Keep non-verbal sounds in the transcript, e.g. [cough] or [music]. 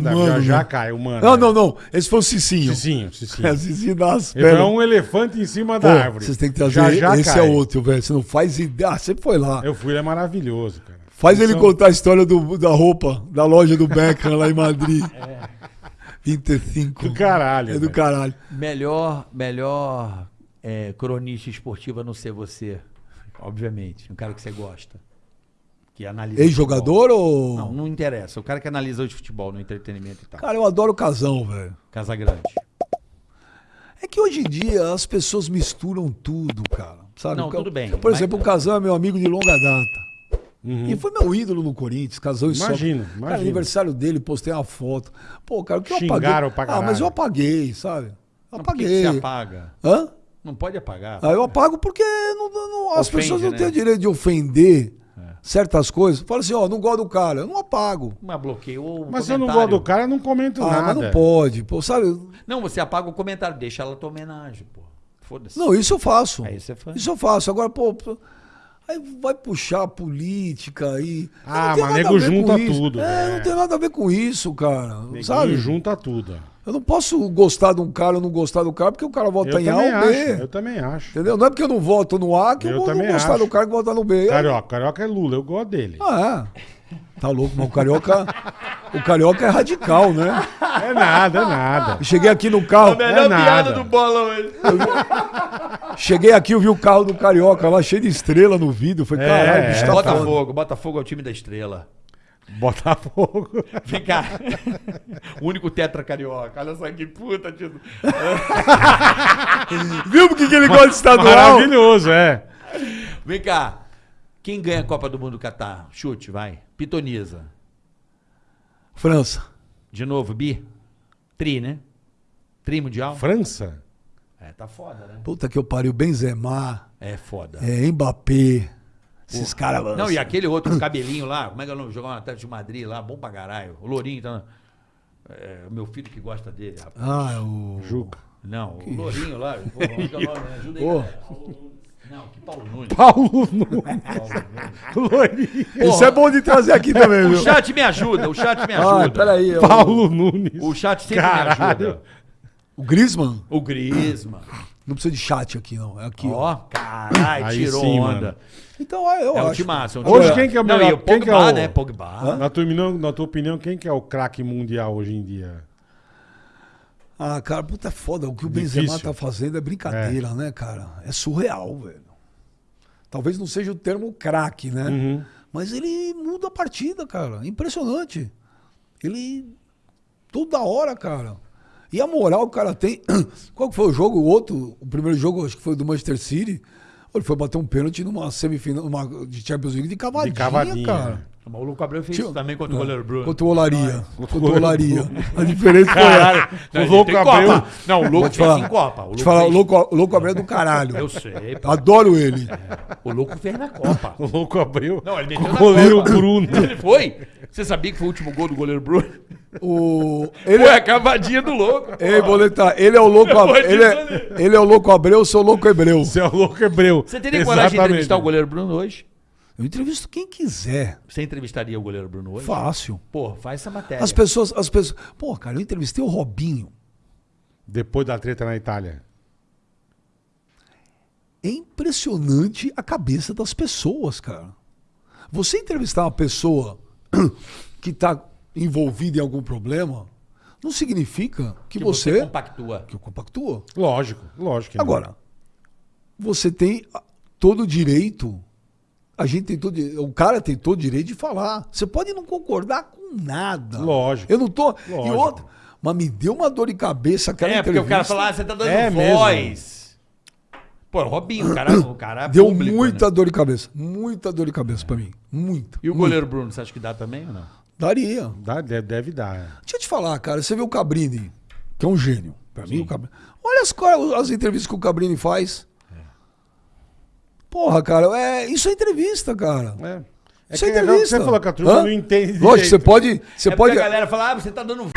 da Mano, já já né? cai, o mano. Não, não, não. Esse foi o Cicinho. Cicinho, Cicinho. É, Cicinho das Ele é um elefante em cima Pô, da árvore. Vocês têm que trazer. Já já esse cai. é outro, velho. Você não faz ideia. Ah, você foi lá. Eu fui, ele é maravilhoso, cara. Faz ele São- contar a história do, da roupa, da loja do Beckham lá em Madrid. 25. É. Do caralho. É do velho. caralho. Melhor, melhor é, cronista esportiva a não ser você. Obviamente. Um cara que você gosta. Que analisa. Ex-jogador ou. Não, não interessa. O cara que analisa hoje futebol no entretenimento e tal. Cara, eu adoro o casão, velho. Casa Grande. É que hoje em dia as pessoas misturam tudo, cara. Sabe? Não, O ca- tudo bem, Por mas- exemplo, o Casão é meu amigo de longa data. Uhum. E foi meu ídolo no Corinthians, Casão e só. Imagino, Cara, aniversário dele, postei uma foto. Pô, cara, o que eu Xingaram apaguei? pra ah, mas eu apaguei, sabe? Não, por que Apaguei. você apaga? Hã? Não pode apagar. Ah, eu apago porque não- não- não- as Ofende, pessoas não né? têm o direito de ofender certas coisas. Fala assim, ó, não gosto do cara. Eu não apago. Mas bloqueou o Mas se eu não gosto do cara, eu não comento Ah, nada. mas não pode. Pô, sabe? Não, você apaga o comentário. Deixa ela tua homenagem, pô. Foda-se. Não, isso eu faço. Aí você faz. Isso eu faço. Agora, pô, pô, aí vai puxar a política aí. Ah, mas nego junta tudo, É, né? não tem nada a ver com isso, cara. Neguinho sabe? junta tudo. Eu não posso gostar de um cara ou não gostar do cara porque o cara vota Eu em A ou acho, B. eu também acho. Entendeu? Não é porque eu não voto no A que eu, Eu vou não gostar acho. do cara que vota no B. Carioca, Carioca é Lula, eu gosto dele. Ah, é. Tá louco, mas o carioca, o carioca é radical, né? É nada, é nada. Eu cheguei aqui no carro, melhor piada do bola hoje. cheguei aqui, eu vi o carro do carioca lá cheio de estrela no vidro. Falei, É, caralho, bicho tá foda. Botafogo. Botafogo é o time da estrela. Botafogo. [laughs] Vem cá. o único tetra carioca. Olha só que puta, tio. [laughs] Viu por que que ele gosta de estadual? Maravilhoso, é. Vem cá. Quem ganha a Copa do Mundo do Catar? Chute, vai. Pitoniza. França. De novo, Bi? Tri, né? Tri mundial? França? É, tá foda, né? Puta que eu pariu, Benzema, É foda. é, Mbappé, esses caras... Não, e aquele outro cabelinho lá, como é que é o nome? Jogou no Atlético de Madrid lá, bom pra caralho. O Lourinho, tá. É, o meu filho que gosta dele, rapaz. Ah, é o... Juca. Não, o Lourinho lá. Pô, é que é o? Me Ajuda aí. Não, que Paulo Nunes. Paulo Nunes. [laughs] Isso é bom de trazer aqui também, O viu? chat me ajuda, o chat me Ah, ajuda. peraí. o- Paulo Nunes. O chat sempre me Caralho. ajuda. O Griezmann? O Griezmann. Não precisa de chat aqui, não. É aqui, ó. Ó, caralho, Aí tirou sim, onda. mano. Então, eu É um acho. timaço. É um Hoje timaço. quem que é o Não, melhor? e o Quem que é Pogba, o- né? Pogba. Na tua, opinião, na tua opinião, quem que é o craque mundial hoje em dia? Ah, cara, puta é foda. O que o Difícil. Benzema tá fazendo é brincadeira, né, cara? É surreal, velho. Talvez não seja o termo craque, né? Uhum. Mas ele muda a partida, cara. Impressionante. Ele. Toda hora, cara. E a moral que o cara tem. [clears throat] Qual que foi o jogo? O outro, o primeiro jogo, acho que foi do Manchester City. Ele foi bater um pênalti numa semifinal numa, de Champions League de cavadinha, De cavadinha, cara. O maluco Abreu fez Tio- isso também contra o goleiro Bruno. Contra o Olaria. Contra o Olaria. A diferença foi Caralho. essa. Não, O louco Abreu- Copa. Não, o louco fez falar. em Copa. O louco falar, fez- louco, louco Abreu é do caralho. Eu sei, pô. Adoro ele. O louco fez na Copa. O louco abriu. Não, ele meteu o goleiro Copa. Bruno. Ele foi? Você sabia que foi o último gol do goleiro Bruno? O, [laughs] ele, Foi a cavadinha do louco. Ei, Boleta, ele é o louco Abreu. Ele é, ele é o louco Abreu, eu sou o louco Hebreu. Você é o louco hebreu. Você teria coragem de Exatamente. entrevistar o goleiro Bruno hoje? Eu entrevisto quem quiser. Você entrevistaria o goleiro Bruno hoje? Fácil. Pô, faz essa matéria. As pessoas, as pessoas. Pô, cara, eu entrevistei o Robinho. Depois da treta na Itália. É impressionante a cabeça das pessoas, cara. Você entrevistar uma pessoa [clears throat] que está envolvida em algum problema, não significa que, que você. você compactua. que eu compactua. Lógico, lógico. que não. Agora, você tem todo o direito. A gente tem todo, o cara tem todo o direito de falar. Você pode não concordar com nada. Lógico. Eu não tô. E Lógico. outra, mas me deu uma dor de cabeça aquela É, porque o cara entrevista. fala, ah, você tá dando É voz. Pô, Robinho, o cara, o cara é Deu público, muita né? dor de cabeça. Muita dor de cabeça pra mim. Muita. E o muita. goleiro Bruno, você acha que dá também ou não? Daria. Dá- deve, deve dar. é. Deixa eu te falar, cara. Você vê o Cabrini, que é um gênio. Pra mim, o Cabrini. Olha as, as entrevistas que o Cabrini faz. Porra, cara, é, isso é entrevista, cara. É. É Isso é é entrevista. você falou que a turma Hã? não entende Lógico, você pode. Você é pode. a galera fala, ah, você tá dando